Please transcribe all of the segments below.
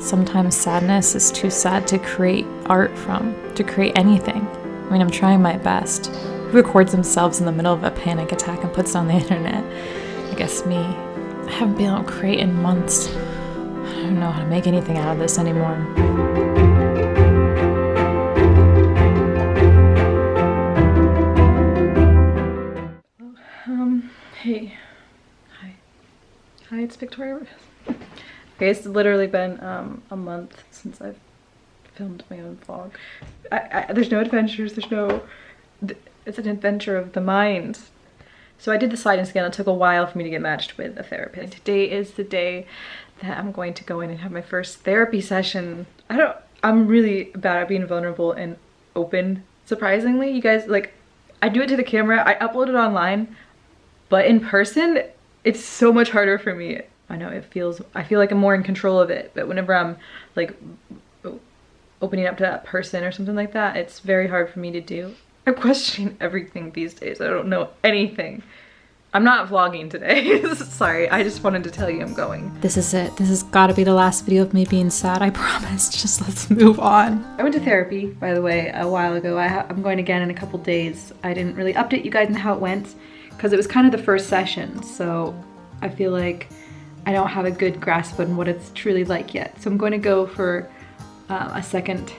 Sometimes sadness is too sad to create art from, to create anything. I mean, I'm trying my best. Who records themselves in the middle of a panic attack and puts it on the internet? I guess me. I haven't been able to create in months. I don't know how to make anything out of this anymore. Um, hey. Hi. Hi, it's Victoria. Okay, it's literally been um, a month since I've filmed my own vlog. I, I, there's no adventures, there's no... It's an adventure of the mind. So I did the sliding scale. It took a while for me to get matched with a therapist. And Today is the day that I'm going to go in and have my first therapy session. I don't... I'm really bad at being vulnerable and open. Surprisingly, you guys, like, I do it to the camera, I upload it online, but in person, it's so much harder for me. I know it feels, I feel like I'm more in control of it, but whenever I'm like opening up to that person or something like that, it's very hard for me to do. I'm questioning everything these days. I don't know anything. I'm not vlogging today. Sorry, I just wanted to tell you I'm going. This is it. This has got to be the last video of me being sad. I promise. Just let's move on. I went to therapy, by the way, a while ago. I am going again in a couple days. I didn't really update you guys on how it went because it was kind of the first session. So I feel like I don't have a good grasp on what it's truly like yet. So I'm going to go for uh, a second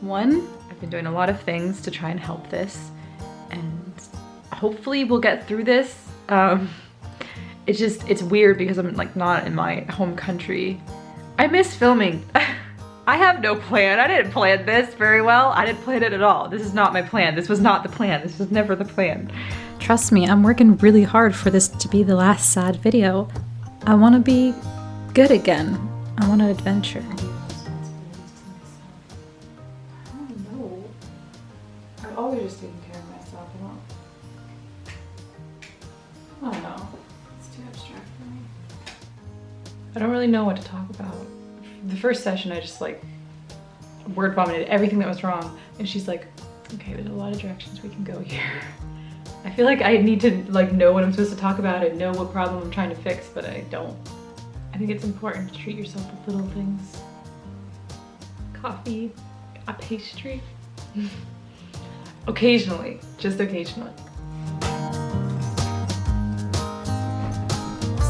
one. I've been doing a lot of things to try and help this and hopefully we'll get through this. Um, it's just, it's weird because I'm like not in my home country. I miss filming. I have no plan. I didn't plan this very well. I didn't plan it at all. This is not my plan. This was not the plan. This was never the plan. Trust me, I'm working really hard for this to be the last sad video. I want to be good again. I want an adventure. I don't know. I've always just care of myself. I don't know. It's too abstract for me. I don't really know what to talk about. The first session, I just like word vomited everything that was wrong. And she's like, okay, there's a lot of directions we can go here. I feel like I need to like know what I'm supposed to talk about and know what problem I'm trying to fix, but I don't. I think it's important to treat yourself with little things. Coffee, a pastry. Occasionally, just occasionally.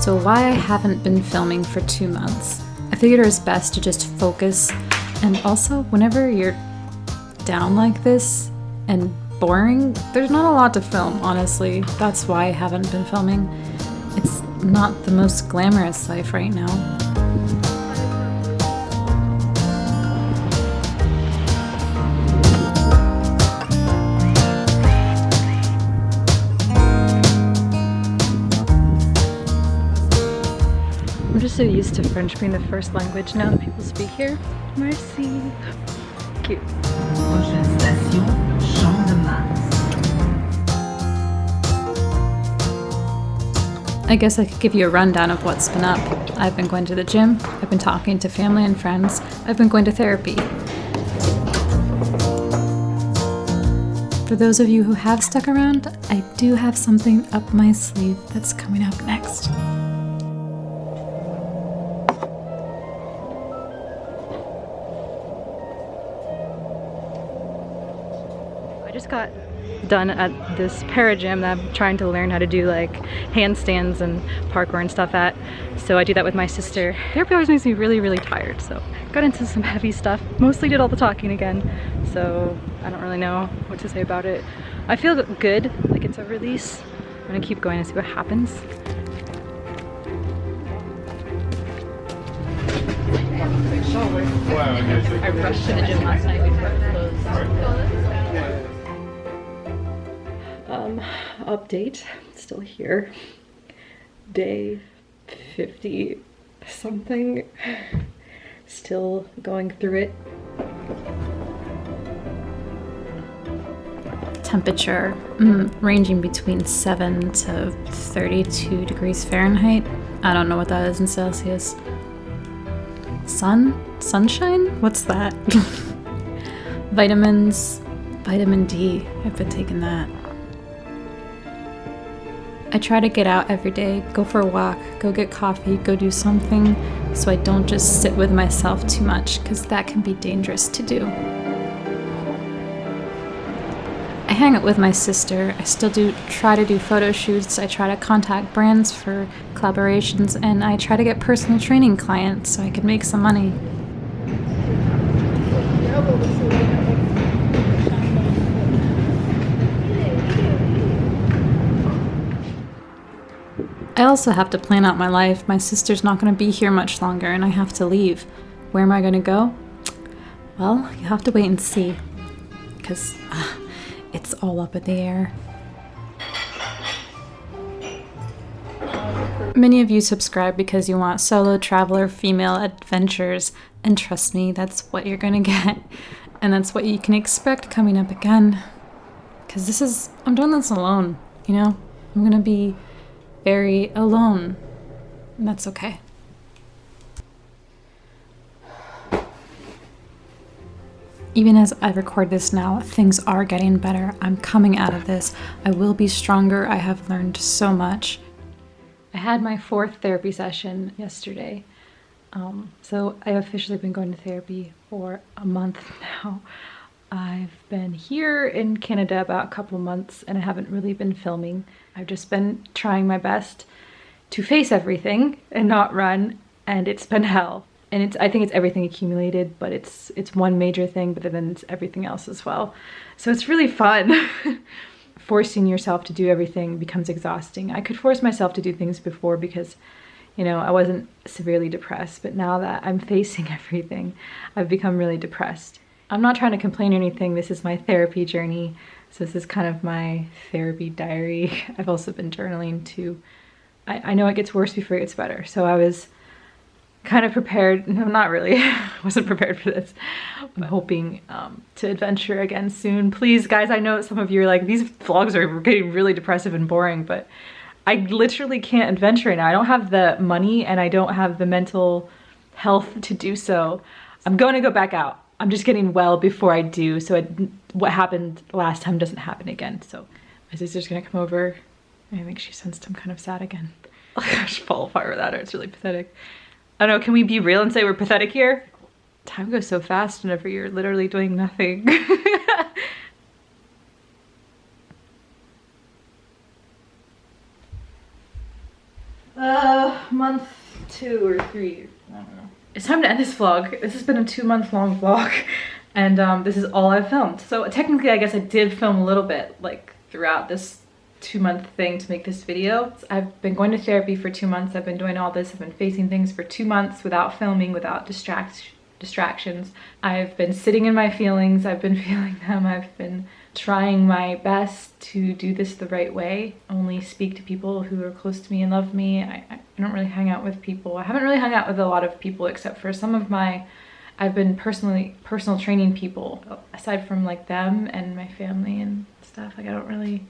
So why I haven't been filming for two months. I figured it was best to just focus and also whenever you're down like this and boring, there's not a lot to film, honestly. That's why I haven't been filming. It's not the most glamorous life right now. I'm just so used to French being the first language now that people speak here. Merci. Cute. I guess I could give you a rundown of what's been up. I've been going to the gym, I've been talking to family and friends, I've been going to therapy. For those of you who have stuck around, I do have something up my sleeve that's coming up next. I just got done at this para gym that I'm trying to learn how to do like handstands and parkour and stuff at. So I do that with my sister. Therapy always makes me really, really tired. So got into some heavy stuff. Mostly did all the talking again. So I don't really know what to say about it. I feel good, like it's a release. I'm gonna keep going and see what happens. I rushed to the gym last night before it closed um, update, still here. Day 50 something, still going through it. Temperature mm, ranging between 7 to 32 degrees Fahrenheit. I don't know what that is in Celsius. Sun? Sunshine? What's that? Vitamins. Vitamin D. I've been taking that. I try to get out every day, go for a walk, go get coffee, go do something so I don't just sit with myself too much because that can be dangerous to do. I hang out with my sister. I still do try to do photo shoots. I try to contact brands for collaborations and I try to get personal training clients so I can make some money. I also have to plan out my life. My sister's not going to be here much longer and I have to leave. Where am I going to go? Well, you have to wait and see. Because uh, it's all up in the air. Many of you subscribe because you want solo traveler female adventures, and trust me, that's what you're gonna get. And that's what you can expect coming up again. Because this is, I'm doing this alone, you know? I'm gonna be very alone. And that's okay. Even as I record this now, things are getting better. I'm coming out of this. I will be stronger. I have learned so much. I had my fourth therapy session yesterday. Um, so I've officially been going to therapy for a month now. I've been here in Canada about a couple months and I haven't really been filming. I've just been trying my best to face everything and not run and it's been hell and it's I think it's everything accumulated, but it's it's one major thing, but then it's everything else as well. So it's really fun. Forcing yourself to do everything becomes exhausting. I could force myself to do things before because you know, I wasn't severely depressed, but now that I'm facing everything, I've become really depressed. I'm not trying to complain or anything. This is my therapy journey. So this is kind of my therapy diary. I've also been journaling too. I, I know it gets worse before it gets better. So I was kind of prepared. No, not really. I wasn't prepared for this. I'm hoping um, to adventure again soon. Please, guys, I know some of you are like, these vlogs are getting really depressive and boring, but I literally can't adventure right now. I don't have the money and I don't have the mental health to do so. I'm going to go back out. I'm just getting well before I do so it, what happened last time doesn't happen again. So my sister's gonna come over. I think she sensed I'm kind of sad again. Oh gosh, fall apart without her. It's really pathetic. I don't know, can we be real and say we're pathetic here? Time goes so fast whenever you're literally doing nothing. uh, month two or three. It's time to end this vlog. This has been a two month long vlog and um, this is all I've filmed. So technically I guess I did film a little bit like throughout this two month thing to make this video. I've been going to therapy for two months. I've been doing all this. I've been facing things for two months without filming, without distract distractions. I've been sitting in my feelings. I've been feeling them. I've been trying my best to do this the right way. Only speak to people who are close to me and love me. I, I don't really hang out with people. I haven't really hung out with a lot of people except for some of my I've been personally personal training people aside from like them and my family and stuff like I don't really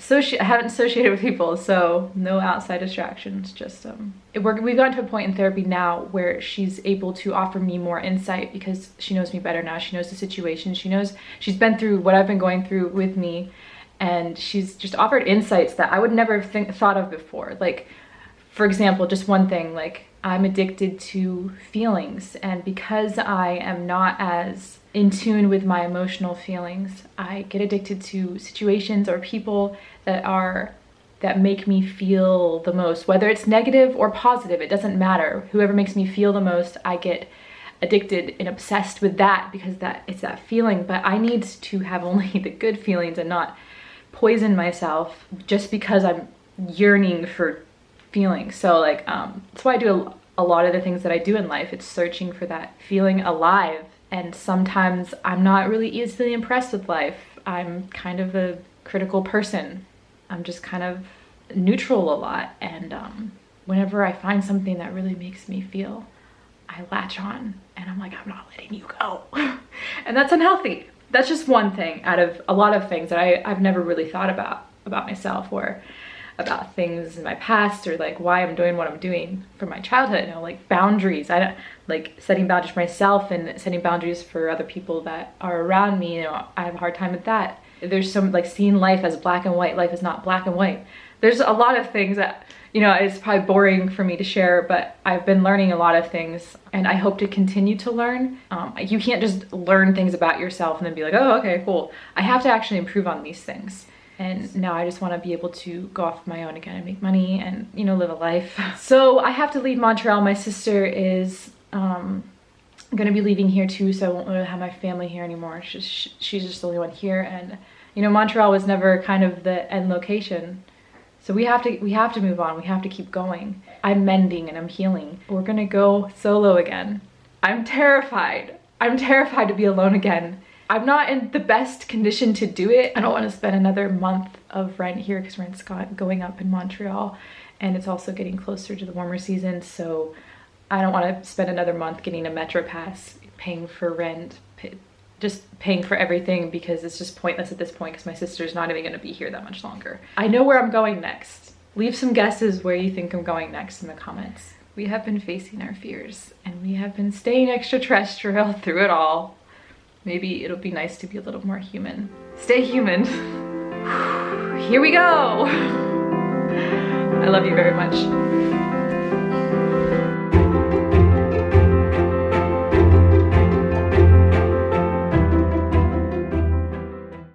associate I haven't associated with people so no outside distractions just um it, we're, we've gotten to a point in therapy now where she's able to offer me more insight because she knows me better now. She knows the situation. She knows she's been through what I've been going through with me and she's just offered insights that I would never have think, thought of before. Like for example just one thing like I'm addicted to feelings and because I am not as in tune with my emotional feelings. I get addicted to situations or people that are that make me feel the most, whether it's negative or positive, it doesn't matter. Whoever makes me feel the most, I get addicted and obsessed with that because that it's that feeling, but I need to have only the good feelings and not poison myself just because I'm yearning for feelings. So like um that's why I do a, a lot of the things that I do in life. It's searching for that feeling alive and sometimes I'm not really easily impressed with life. I'm kind of a critical person. I'm just kind of neutral a lot and um, whenever I find something that really makes me feel, I latch on and I'm like, I'm not letting you go. and that's unhealthy. That's just one thing out of a lot of things that I, I've never really thought about about myself or about things in my past or like why I'm doing what I'm doing from my childhood, you know, like boundaries. I don't like setting boundaries for myself and setting boundaries for other people that are around me, you know, I have a hard time with that. There's some like seeing life as black and white, life is not black and white. There's a lot of things that you know, it's probably boring for me to share, but I've been learning a lot of things and I hope to continue to learn. Um, you can't just learn things about yourself and then be like, oh, okay, cool. I have to actually improve on these things. And now I just want to be able to go off my own again and make money and, you know, live a life. So I have to leave Montreal. My sister is um, going to be leaving here too, so I won't really have my family here anymore. She's just, she's just the only one here. And, you know, Montreal was never kind of the end location so we have to we have to move on. We have to keep going. I'm mending and I'm healing. We're gonna go solo again. I'm terrified. I'm terrified to be alone again. I'm not in the best condition to do it. I don't want to spend another month of rent here because rent's going up in Montreal and it's also getting closer to the warmer season. So I don't want to spend another month getting a Metro Pass, paying for rent, just paying for everything because it's just pointless at this point because my sister's not even going to be here that much longer. I know where I'm going next. Leave some guesses where you think I'm going next in the comments. We have been facing our fears and we have been staying extraterrestrial through it all. Maybe it'll be nice to be a little more human. Stay human. Here we go. I love you very much.